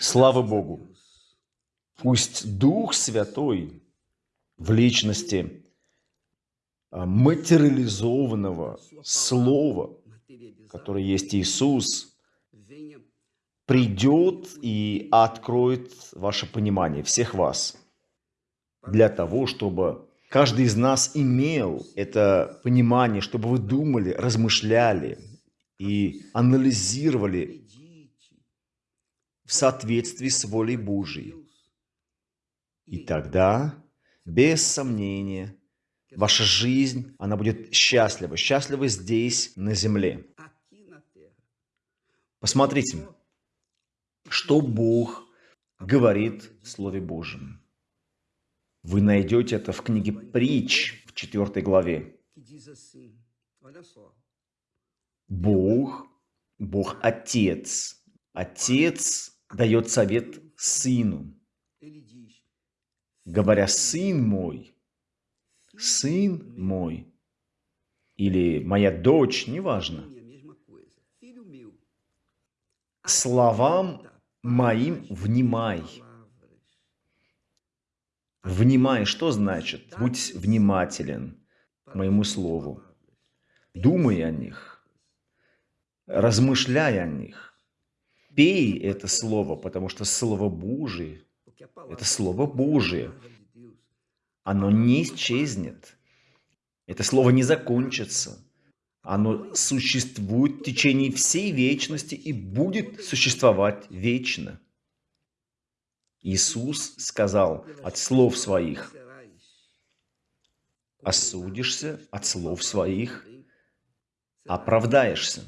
Слава Богу! Пусть Дух Святой в личности а, материализованного Слова, который есть Иисус, придет и откроет ваше понимание, всех вас, для того, чтобы каждый из нас имел это понимание, чтобы вы думали, размышляли и анализировали в соответствии с волей Божией. И тогда, без сомнения, ваша жизнь, она будет счастлива, счастлива здесь, на земле. Посмотрите, что Бог говорит в Слове Божьем. Вы найдете это в книге «Притч» в 4 главе. Бог, Бог Отец. Отец дает совет сыну, говоря, «Сын мой, сын мой» или «моя дочь», неважно. Словам моим внимай. Внимай, что значит? Будь внимателен к моему слову. Думай о них. Размышляй о них. Пей это слово, потому что Слово Божие – это Слово Божие. Оно не исчезнет. Это Слово не закончится. Оно существует в течение всей вечности и будет существовать вечно. Иисус сказал от слов своих, осудишься от слов своих, оправдаешься.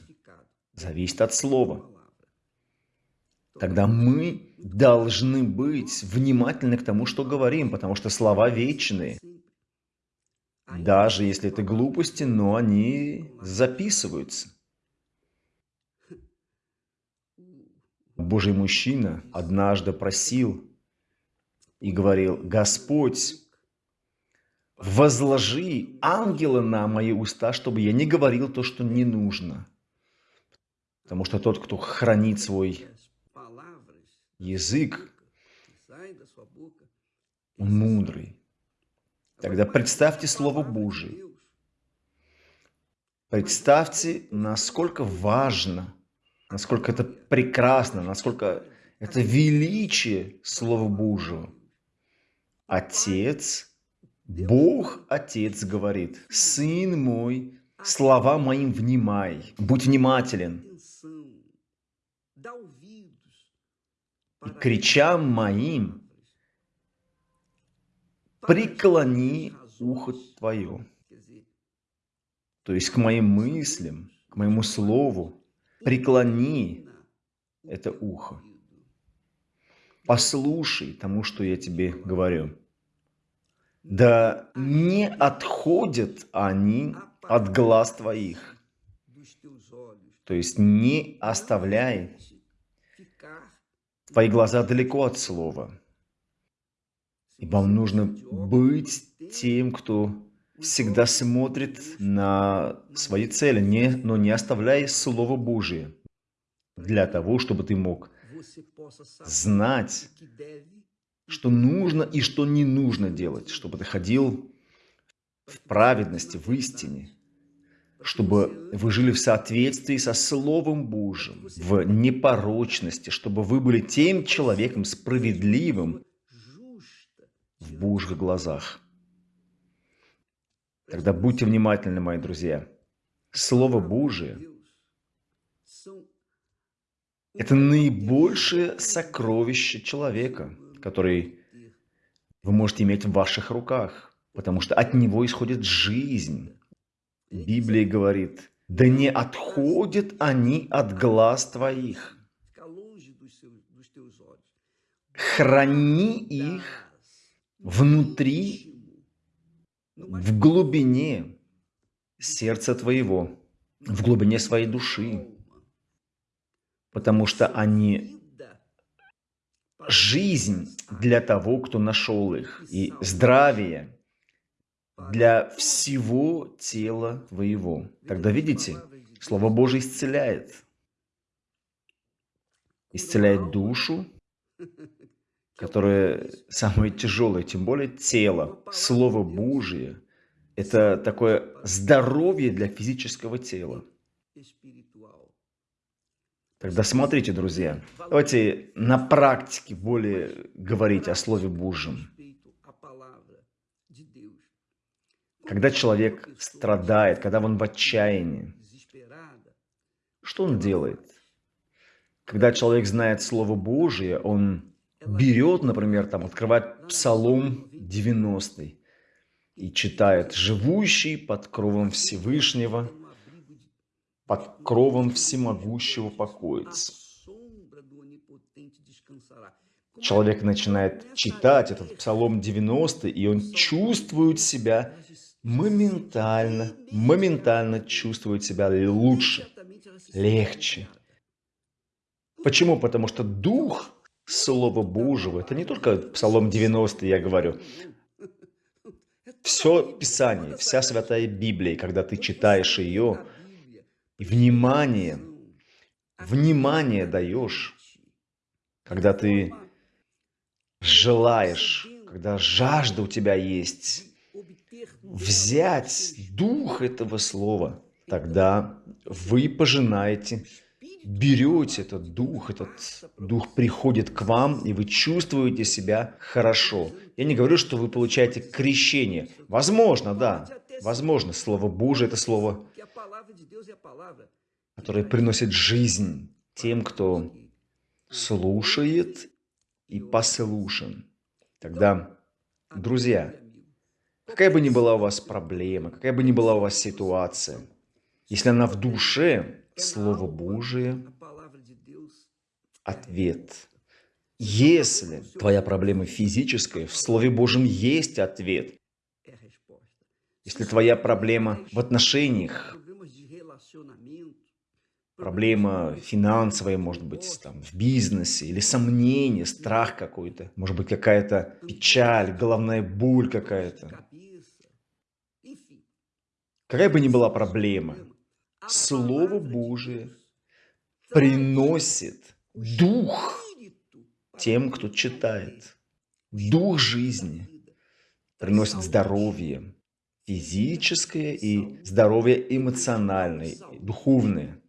Зависит от слова. Тогда мы должны быть внимательны к тому, что говорим, потому что слова вечные. Даже если это глупости, но они записываются. Божий мужчина однажды просил и говорил, «Господь, возложи ангела на мои уста, чтобы я не говорил то, что не нужно». Потому что тот, кто хранит свой язык, он мудрый. Тогда представьте Слово Божие. Представьте, насколько важно, насколько это прекрасно, насколько это величие Слова Божьего. Отец, Бог Отец говорит, «Сын мой, слова моим внимай, будь внимателен, и кричам моим преклони ухо твое. То есть к моим мыслям, к моему слову, преклони это ухо. Послушай тому, что я тебе говорю. Да не отходят они от глаз твоих. То есть не оставляй Твои глаза далеко от слова. И вам нужно быть тем, кто всегда смотрит на свои цели, не, но не оставляя Слово Божие, для того, чтобы ты мог знать, что нужно и что не нужно делать, чтобы ты ходил в праведности, в истине, чтобы вы жили в соответствии со Словом Божьим, в непорочности, чтобы вы были тем человеком справедливым в Божьих глазах. Тогда будьте внимательны, мои друзья. Слово Божие – это наибольшее сокровище человека, который вы можете иметь в ваших руках, потому что от него исходит жизнь. Библия говорит, да не отходят они от глаз твоих. Храни их внутри, в глубине сердца твоего, в глубине своей души, потому что они жизнь для того, кто нашел их, и здравие для всего тела твоего. Тогда видите, Слово Божие исцеляет. Исцеляет душу, которое самое тяжелое, тем более тело. Слово Божие – это такое здоровье для физического тела. Тогда смотрите, друзья, давайте на практике более говорить о Слове Божьем. Когда человек страдает, когда он в отчаянии, что он делает? Когда человек знает Слово Божие, он берет, например, там, открывает Псалом 90 и читает «Живущий под кровом Всевышнего, под кровом Всемогущего покоится». Человек начинает читать этот Псалом 90, и он чувствует себя моментально, моментально чувствует себя лучше, легче. Почему? Потому что дух Слова Божьего, это не только Псалом 90, я говорю, все Писание, вся Святая Библия, когда ты читаешь ее, внимание, внимание даешь, когда ты желаешь, когда жажда у тебя есть, взять дух этого слова, тогда вы пожинаете, берете этот дух, этот дух приходит к вам, и вы чувствуете себя хорошо. Я не говорю, что вы получаете крещение. Возможно, да, возможно, Слово Божие – это Слово, которое приносит жизнь тем, кто слушает и послушен. Тогда, друзья, Какая бы ни была у вас проблема, какая бы ни была у вас ситуация, если она в душе, Слово Божие – ответ. Если твоя проблема физическая, в Слове Божьем есть ответ. Если твоя проблема в отношениях, проблема финансовая, может быть, там, в бизнесе, или сомнение, страх какой-то, может быть, какая-то печаль, головная боль какая-то. Какая бы ни была проблема, Слово Божие приносит дух тем, кто читает. Дух жизни приносит здоровье физическое и здоровье эмоциональное, духовное.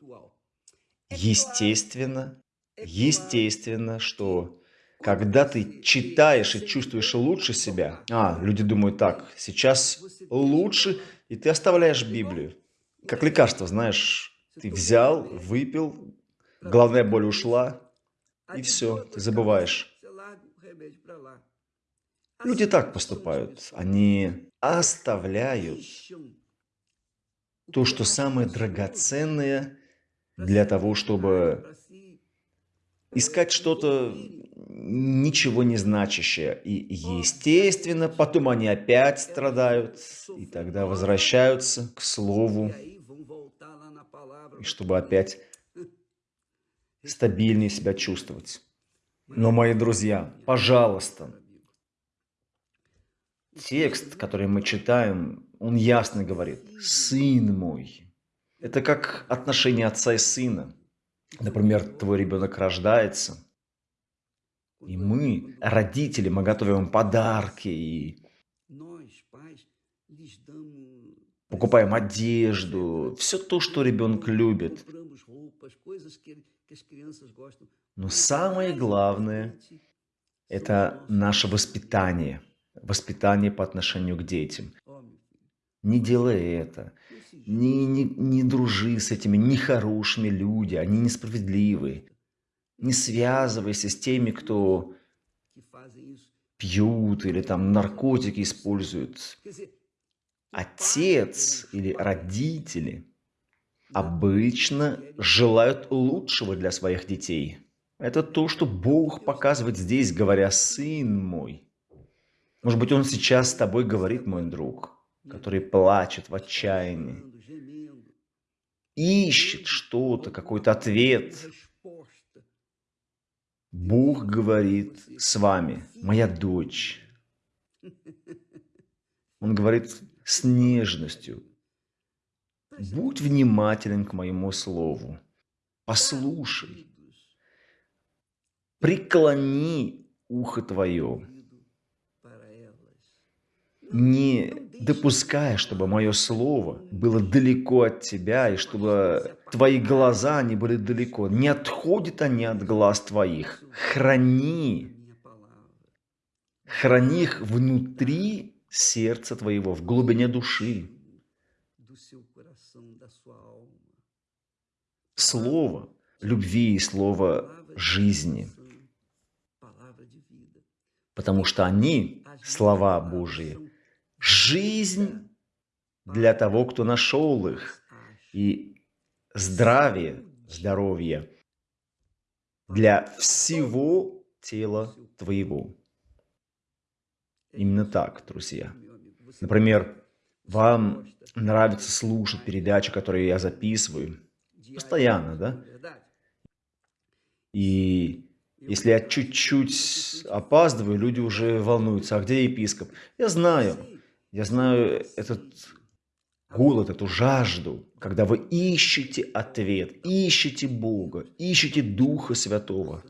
Естественно, естественно, что когда ты читаешь и чувствуешь лучше себя, а, люди думают так, сейчас лучше и ты оставляешь Библию. Как лекарство, знаешь, ты взял, выпил, головная боль ушла, и все, ты забываешь. Люди так поступают. Они оставляют то, что самое драгоценное для того, чтобы искать что-то ничего не значащее. И, естественно, потом они опять страдают, и тогда возвращаются к Слову, и чтобы опять стабильнее себя чувствовать. Но, мои друзья, пожалуйста, текст, который мы читаем, он ясно говорит «Сын мой». Это как отношение отца и сына. Например, твой ребенок рождается – и мы, родители, мы готовим подарки и покупаем одежду, все то, что ребенок любит. Но самое главное – это наше воспитание, воспитание по отношению к детям. Не делай это, не, не, не дружи с этими нехорошими людьми, они несправедливые. Не связывайся с теми, кто пьют или там наркотики используют. Отец или родители обычно желают лучшего для своих детей. Это то, что Бог показывает здесь, говоря «сын мой». Может быть, Он сейчас с тобой говорит, мой друг, который плачет в отчаянии, ищет что-то, какой-то ответ, Бог говорит с вами, моя дочь. Он говорит с нежностью. Будь внимателен к моему слову. Послушай. преклони ухо твое, не допуская, чтобы мое слово было далеко от тебя, и чтобы твои глаза не были далеко. Не отходят они от глаз твоих. Храни, храни их внутри сердца твоего, в глубине души. Слово любви и слово жизни. Потому что они, слова Божьи, жизнь для того, кто нашел их, и здравие, здоровье для всего тела твоего. Именно так, друзья. Например, вам нравится слушать передачи, которые я записываю, постоянно, да? И если я чуть-чуть опаздываю, люди уже волнуются, а где епископ? Я знаю, я знаю этот голод, эту жажду, когда вы ищете ответ, ищете Бога, ищете Духа Святого.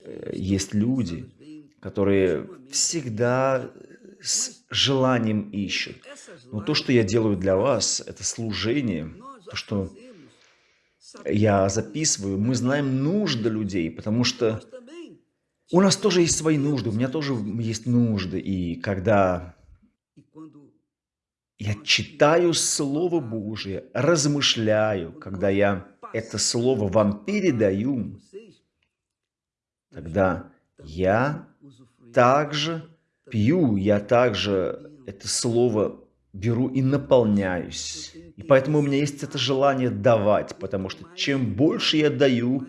Э, есть люди, которые всегда с желанием ищут. Но то, что я делаю для вас, это служение, то, что я записываю, мы знаем нужды людей, потому что у нас тоже есть свои нужды, у меня тоже есть нужды. И когда я читаю Слово Божие, размышляю, когда я это Слово вам передаю, тогда я также пью, я также это Слово беру и наполняюсь. И поэтому у меня есть это желание давать, потому что чем больше я даю,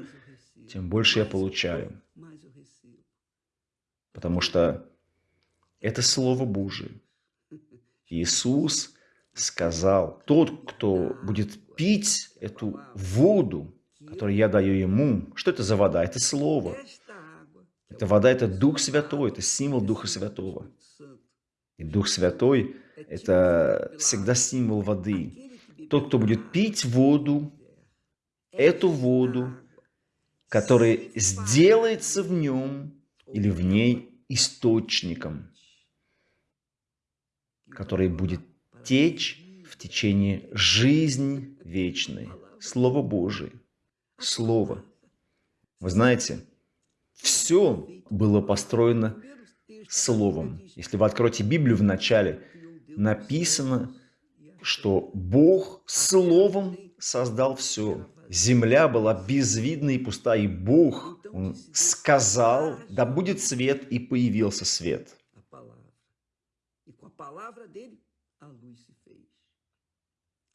тем больше я получаю потому что это Слово Божие. Иисус сказал, тот, кто будет пить эту воду, которую я даю ему, что это за вода? Это Слово. Это вода, это Дух Святой, это символ Духа Святого. И Дух Святой – это всегда символ воды. Тот, кто будет пить воду, эту воду, которая сделается в нем, или в ней источником, который будет течь в течение жизни вечной. Слово Божие. Слово. Вы знаете, все было построено Словом. Если вы откроете Библию в начале, написано, что Бог Словом создал все. Земля была безвидна и пуста, и Бог сказал, да будет свет, и появился свет.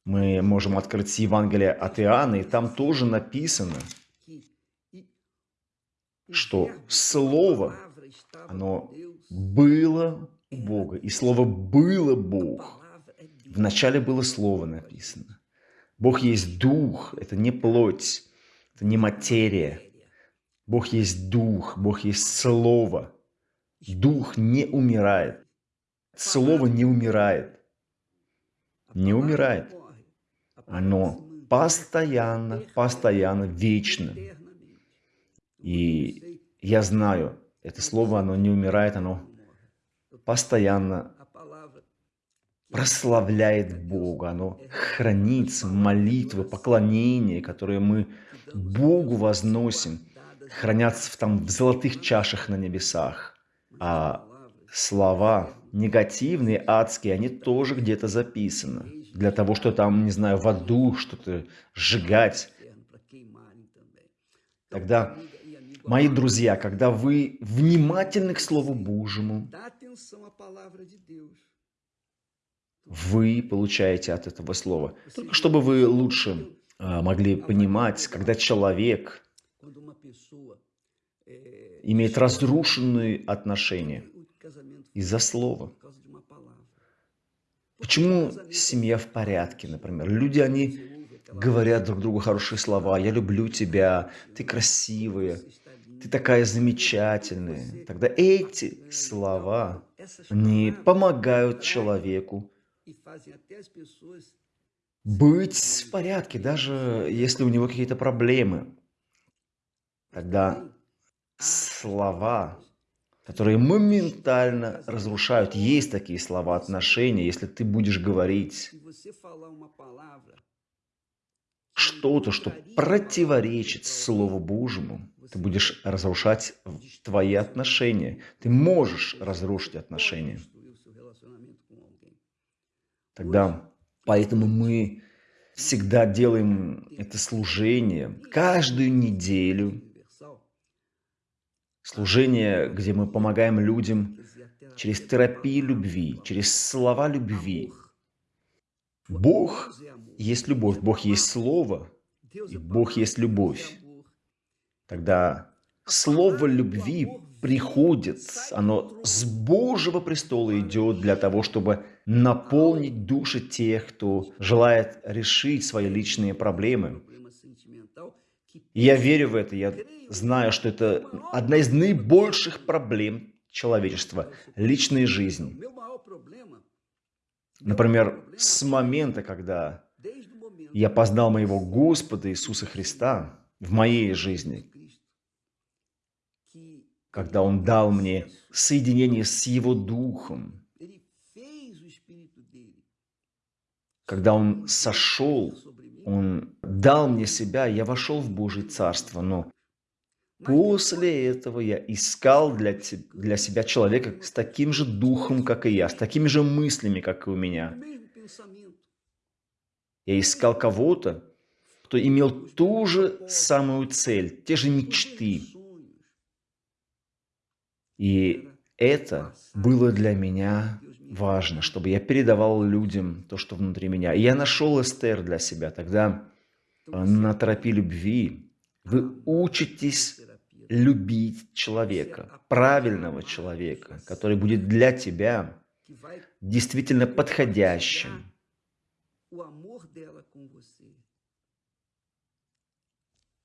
Мы можем открыть Евангелие от Иоанна, и там тоже написано, что Слово, оно было у Бога, и Слово было Бог. Вначале было Слово написано. Бог есть Дух, это не плоть, это не материя. Бог есть Дух, Бог есть Слово. Дух не умирает. Слово не умирает. Не умирает. Оно постоянно, постоянно, вечно. И я знаю, это слово, оно не умирает, оно постоянно прославляет Бога, оно хранится, молитвы, поклонения, которые мы Богу возносим – хранятся в, там, в золотых чашах на небесах. А слова негативные, адские, они тоже где-то записаны. Для того, что там, не знаю, в аду что-то сжигать. Тогда, мои друзья, когда вы внимательны к Слову Божьему, вы получаете от этого слова. Только чтобы вы лучше а, могли понимать, когда человек имеет разрушенные отношения из-за слова. Почему семья в порядке, например? Люди, они говорят друг другу хорошие слова. «Я люблю тебя», «Ты красивая», «Ты такая замечательная». Тогда эти слова, они помогают человеку быть в порядке, даже если у него какие-то проблемы. Тогда слова, которые моментально разрушают, есть такие слова отношения, если ты будешь говорить что-то, что противоречит Слову Божьему, ты будешь разрушать твои отношения. Ты можешь разрушить отношения. Тогда, поэтому мы всегда делаем это служение каждую неделю. Служение, где мы помогаем людям через терапию любви, через слова любви. Бог есть любовь, Бог есть Слово, и Бог есть любовь. Тогда Слово любви приходит, оно с Божьего престола идет для того, чтобы наполнить души тех, кто желает решить свои личные проблемы. Я верю в это, я знаю, что это одна из наибольших проблем человечества – личная жизнь. Например, с момента, когда я познал моего Господа Иисуса Христа в моей жизни, когда Он дал мне соединение с Его Духом, когда Он сошел, Он дал мне себя, я вошел в Божье Царство, но после этого я искал для, для себя человека с таким же духом, как и я, с такими же мыслями, как и у меня. Я искал кого-то, кто имел ту же самую цель, те же мечты, и это было для меня важно, чтобы я передавал людям то, что внутри меня. И я нашел Эстер для себя. Тогда э, на терапии любви вы учитесь любить человека, правильного человека, который будет для тебя действительно подходящим.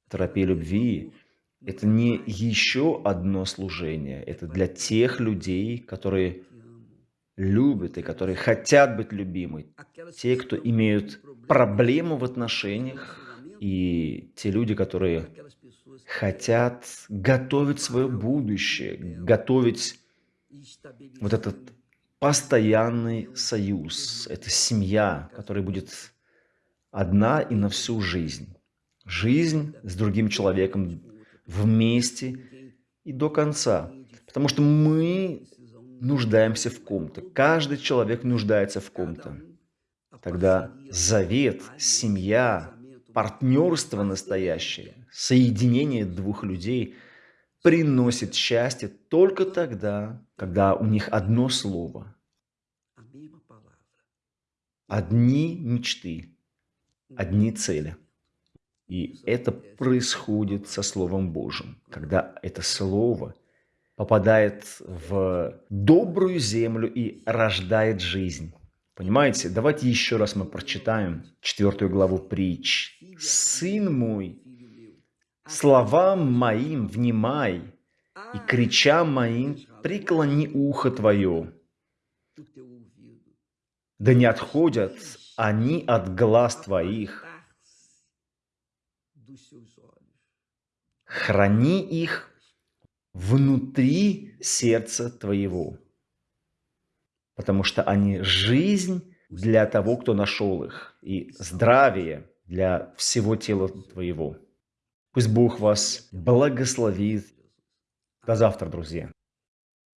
Терапия любви это не еще одно служение, это для тех людей, которые любят и которые хотят быть любимы, те, кто имеют проблемы в отношениях, и те люди, которые хотят готовить свое будущее, готовить вот этот постоянный союз, это семья, которая будет одна и на всю жизнь. Жизнь с другим человеком вместе и до конца. Потому что мы нуждаемся в ком-то. Каждый человек нуждается в ком-то. Тогда завет, семья, партнерство настоящее, соединение двух людей приносит счастье только тогда, когда у них одно слово, одни мечты, одни цели. И это происходит со Словом Божьим, когда это Слово попадает в добрую землю и рождает жизнь. Понимаете? Давайте еще раз мы прочитаем четвертую главу притч. «Сын мой, словам моим внимай, и кричам моим преклони ухо твое, да не отходят они от глаз твоих, Храни их внутри сердца твоего, потому что они жизнь для того, кто нашел их, и здравие для всего тела твоего. Пусть Бог вас благословит. До завтра, друзья.